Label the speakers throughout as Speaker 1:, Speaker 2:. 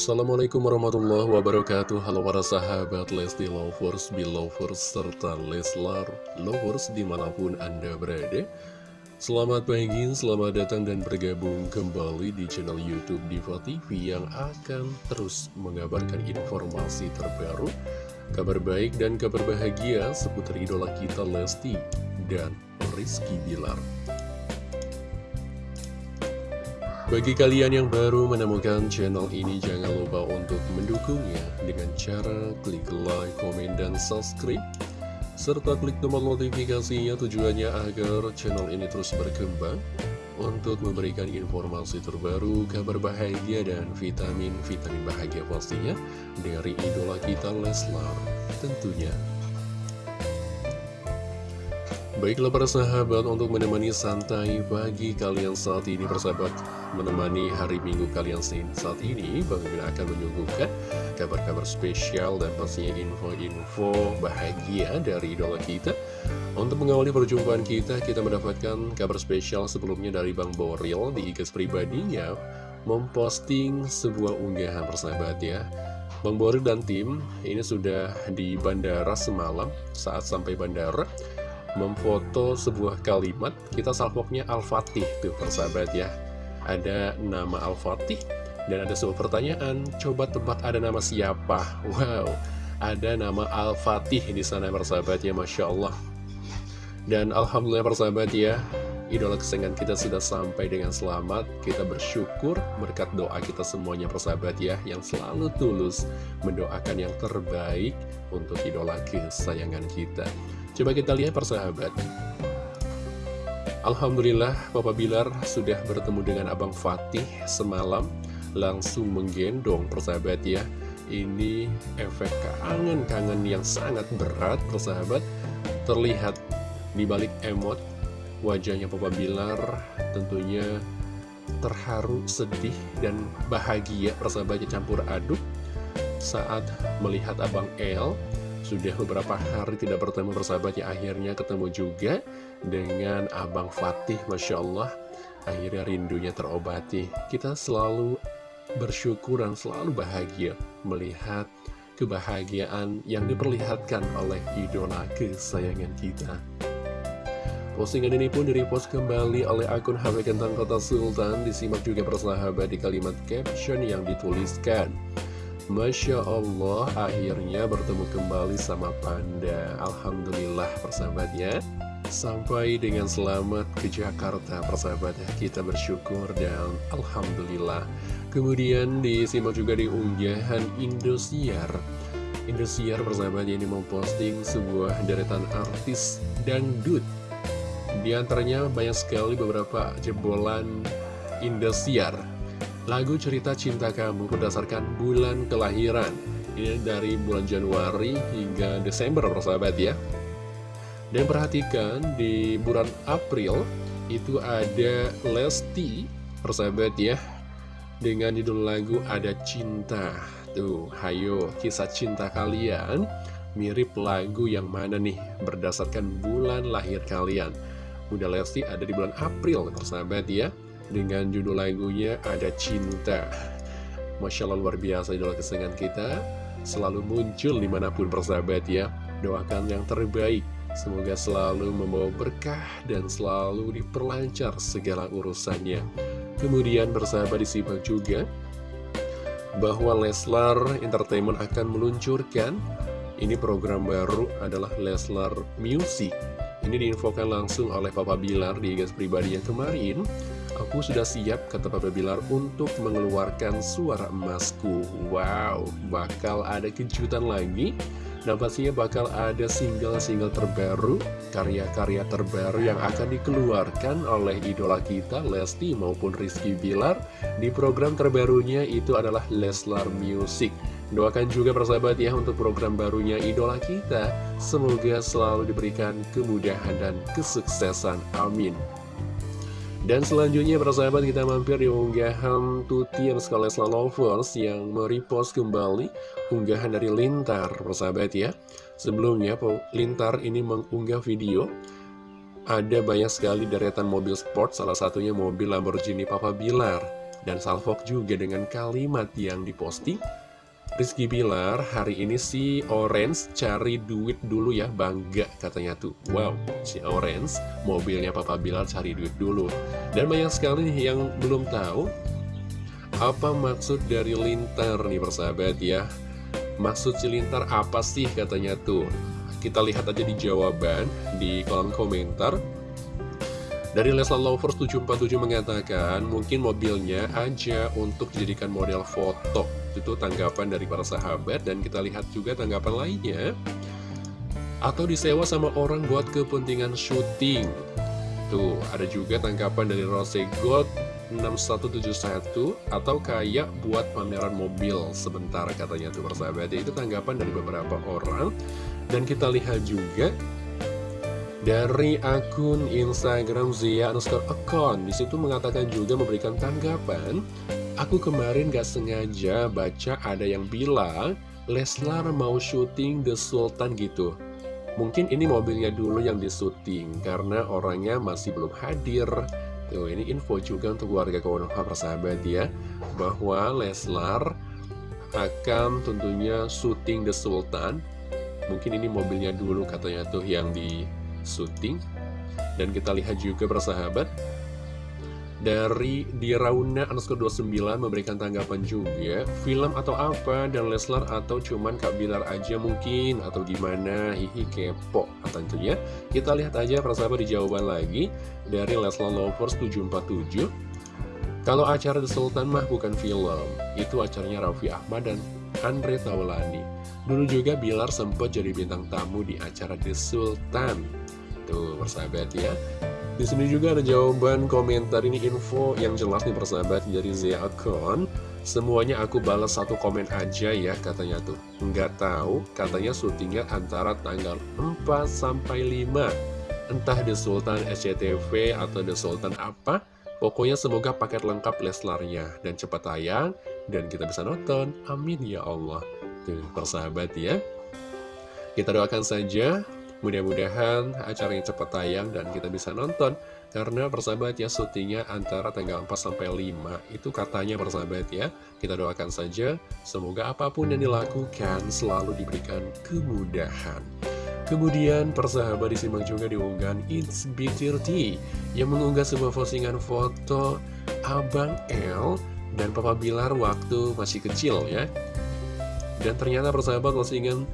Speaker 1: Assalamualaikum warahmatullahi wabarakatuh. Halo para sahabat Lesti Lovers, Belovers, serta Leslar Lovers di mana pun Anda berada. Selamat pagi, selamat datang dan bergabung kembali di channel Youtube Diva TV Yang akan terus mengabarkan informasi terbaru Kabar baik dan kabar bahagia seputar idola kita Lesti dan Rizky Bilar bagi kalian yang baru menemukan channel ini, jangan lupa untuk mendukungnya dengan cara klik like, komen, dan subscribe. Serta klik tombol notifikasinya tujuannya agar channel ini terus berkembang untuk memberikan informasi terbaru, kabar bahagia, dan vitamin-vitamin bahagia pastinya dari idola kita Leslar tentunya. Baiklah para sahabat untuk menemani santai bagi kalian saat ini persahabat Menemani hari minggu kalian saat ini Bang Min akan menyuguhkan kabar-kabar spesial dan pastinya info-info bahagia dari idola kita. Untuk mengawali perjumpaan kita, kita mendapatkan kabar spesial sebelumnya dari Bang Boril di IG pribadinya Memposting sebuah unggahan persahabat ya. Bang Boril dan tim ini sudah di bandara semalam saat sampai bandara memfoto sebuah kalimat kita salvoknya Al-Fatih tuh persahabat ya. Ada nama Al-Fatih dan ada sebuah pertanyaan coba tebak ada nama siapa? Wow ada nama Al-Fatih di sana persahabat ya Masya Allah. Dan Alhamdulillah persahabat ya idola kesayangan kita sudah sampai dengan selamat. Kita bersyukur berkat doa kita semuanya persahabat ya yang selalu tulus mendoakan yang terbaik untuk idola kesayangan kita Coba kita lihat persahabat. Alhamdulillah Papa Bilar sudah bertemu dengan Abang Fatih semalam. Langsung menggendong persahabat ya. Ini efek kangen-kangen yang sangat berat persahabat. Terlihat di balik emot wajahnya Papa Bilar tentunya terharu, sedih, dan bahagia persahabatnya campur aduk. Saat melihat Abang El sudah beberapa hari tidak bertemu bersahabat ya. Akhirnya ketemu juga dengan Abang Fatih Masya Allah. Akhirnya rindunya terobati. Kita selalu bersyukur dan selalu bahagia melihat kebahagiaan yang diperlihatkan oleh idola kesayangan kita. Postingan ini pun direpost kembali oleh akun HP Kentang Kota Sultan. Disimak juga persahabat di kalimat caption yang dituliskan Masya Allah akhirnya bertemu kembali sama Panda. Alhamdulillah persahabat ya Sampai dengan selamat ke Jakarta persahabat ya. Kita bersyukur dan Alhamdulillah. Kemudian disimak juga di unggahan Indosiar. Indosiar persahabat ini memposting sebuah deretan artis dangdut. Di antaranya banyak sekali beberapa jebolan Indosiar Lagu Cerita Cinta Kamu berdasarkan bulan kelahiran. Ini dari bulan Januari hingga Desember persahabat ya. Dan perhatikan di bulan April itu ada Lesti persahabat ya Dengan judul lagu ada cinta. Tuh, hayo kisah cinta kalian mirip lagu yang mana nih berdasarkan bulan lahir kalian. Bunda Lesti ada di bulan April persahabat ya dengan judul lagunya Ada Cinta. Masya Allah luar biasa idola kesenangan kita selalu muncul di mana pun persahabat ya. Doakan yang terbaik. Semoga selalu membawa berkah dan selalu diperlancar segala urusannya. Kemudian bersahabat disimak juga bahwa Leslar Entertainment akan meluncurkan ini program baru adalah Leslar Music. Ini diinfokan langsung oleh Papa Bilar di gas pribadi yang kemarin Aku sudah siap, kata Papa Bilar, untuk mengeluarkan suara emasku. Wow, bakal ada kejutan lagi. Dan pastinya bakal ada single-single terbaru, karya-karya terbaru yang akan dikeluarkan oleh idola kita, Lesti maupun Rizky Bilar. Di program terbarunya itu adalah Leslar Music. Doakan juga persahabat ya untuk program barunya idola kita. Semoga selalu diberikan kemudahan dan kesuksesan. Amin. Dan selanjutnya persahabat kita mampir di unggahan Tuti yang sekali Lovers yang merepost kembali unggahan dari Lintar persahabat ya. Sebelumnya Lintar ini mengunggah video ada banyak sekali deretan mobil sport salah satunya mobil Lamborghini Papa Bilar. Dan salvok juga dengan kalimat yang diposting Rizky Bilar hari ini si Orange cari duit dulu ya bangga katanya tuh. Wow si Orange mobilnya Papa Bilar cari duit dulu. Dan banyak sekali yang belum tahu Apa maksud dari lintar nih persahabat ya. Maksud cilintar apa sih katanya tuh. Kita lihat aja di jawaban di kolom komentar. Dari Leslar Lovers 747 mengatakan Mungkin mobilnya aja untuk dijadikan model foto Itu tanggapan dari para sahabat Dan kita lihat juga tanggapan lainnya. Atau disewa sama orang buat kepentingan syuting. Tuh, ada juga tanggapan dari Rose Gold 6171 atau kayak buat pameran mobil. Sebentar katanya tuh persahabat itu tanggapan dari beberapa orang. Dan kita lihat juga dari akun Instagram Zia underscore account. Di situ mengatakan juga memberikan tanggapan aku kemarin gak sengaja baca ada yang bilang Leslar mau syuting The Sultan gitu. Mungkin ini mobilnya dulu yang disuting karena orangnya masih belum hadir. Tuh, ini info juga untuk warga Konoha persahabat ya Bahwa Leslar akan tentunya syuting The Sultan. Mungkin ini mobilnya dulu katanya tuh yang di syuting Dan kita lihat juga persahabat dari Dirauna underscore 29 memberikan tanggapan juga Film atau apa? Dan Leslar atau cuman Kak Bilar aja mungkin? Atau gimana? Hihi kepo tentunya Kita lihat aja persahabat di jawaban lagi Dari Leslar Lovers 747 Kalau acara The Sultan mah bukan film. Itu acaranya Raffi Ahmad dan Andre Taulani Dulu juga Bilar sempat jadi bintang tamu di acara The Sultan. Tuh persahabat ya di sini juga ada jawaban komentar ini info yang jelas nih persahabat dari Zia Akon. Semuanya aku balas satu komen aja ya katanya tuh. Nggak tahu katanya syutingnya antara tanggal 4 sampai 5. Entah The Sultan SCTV atau The Sultan apa. Pokoknya semoga paket lengkap Leslarnya dan cepat tayang dan kita bisa nonton. Amin ya Allah. Tuh persahabat ya. Kita doakan saja Mudah-mudahan acaranya cepat tayang dan kita bisa nonton. Karena persahabat ya syutingnya antara tanggal 4 sampai 5 Itu katanya persahabat ya. Kita doakan saja Semoga apa pun yang dilakukan selalu diberikan kemudahan. Kemudian persahabat disimak juga diunggahan It's B30 Yang mengunggah sebuah postingan foto Abang L dan Papa Bilar waktu masih kecil ya. Dan ternyata persahabat postingan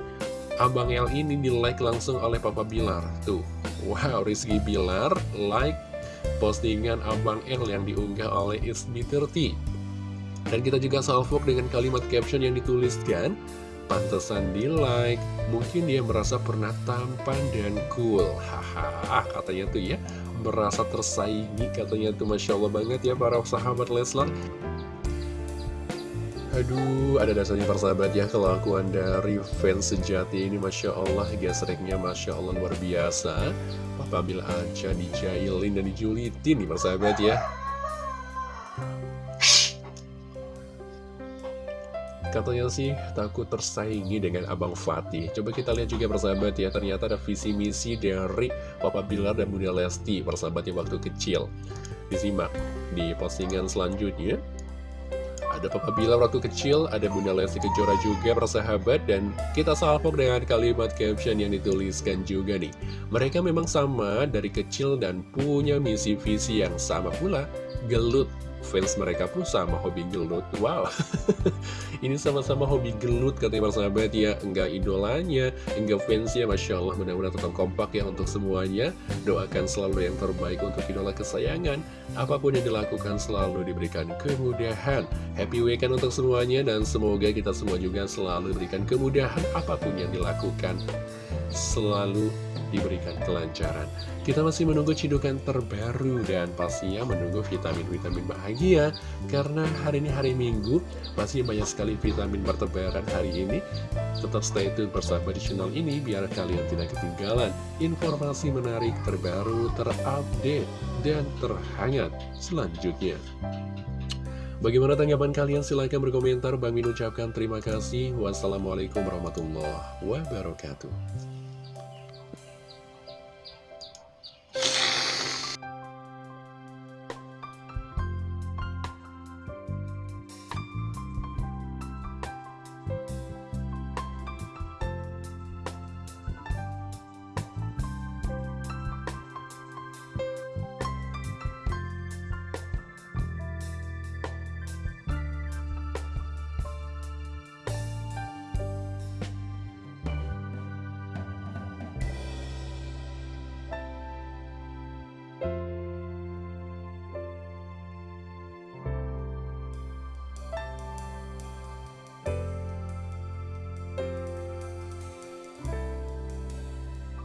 Speaker 1: Abang L ini di like langsung oleh Papa Bilar. Tuh, wow Rizky Bilar like postingan Abang L yang diunggah oleh SB30 Dan kita juga salvok dengan kalimat caption yang dituliskan Pantesan di like, mungkin dia merasa pernah tampan dan cool. Haha, katanya tuh ya Merasa tersaingi katanya tuh Masya Allah banget ya para sahabat Leslar Aduh, ada dasarnya persahabat ya kelakuan dari fans sejati ini Masya Allah, gesreknya Masya Allah luar biasa. Papa Bil aja dijailin dan dijulitin nih persahabat ya. Katanya sih takut tersaingi dengan Abang Fatih. Coba kita lihat juga persahabat ya Ternyata ada visi misi dari Papa Bilar dan Bunda Lesti Persahabatnya waktu kecil. Disimak di postingan selanjutnya ada Papa Bilar waktu kecil, ada Bunda Lesti Kejora juga persahabat, dan kita salpok dengan kalimat caption yang dituliskan juga nih. Mereka memang sama dari kecil dan punya misi visi yang sama pula, gelut fans mereka pun sama hobi gelut. Wow. Ini sama-sama hobi gelut katanya persahabat ya. Enggak idolanya, enggak fansnya Masya Allah mudah-mudahan tetap kompak ya untuk semuanya. Doakan selalu yang terbaik untuk idola kesayangan. Apa pun yang dilakukan selalu diberikan kemudahan. Happy weekend untuk semuanya Dan semoga kita semua juga selalu diberikan kemudahan Apa pun yang dilakukan. Selalu diberikan kelancaran. Kita masih menunggu cidukan terbaru dan pastinya menunggu vitamin-vitamin bahagia karena hari ini hari Minggu masih banyak sekali vitamin bertebaran hari ini. Tetap stay tune bersama di channel ini biar kalian tidak ketinggalan informasi menarik terbaru, terupdate, dan terhangat selanjutnya. Bagaimana tanggapan kalian? Silahkan berkomentar. Bang Min ucapkan terima kasih. Wassalamualaikum warahmatullahi wabarakatuh.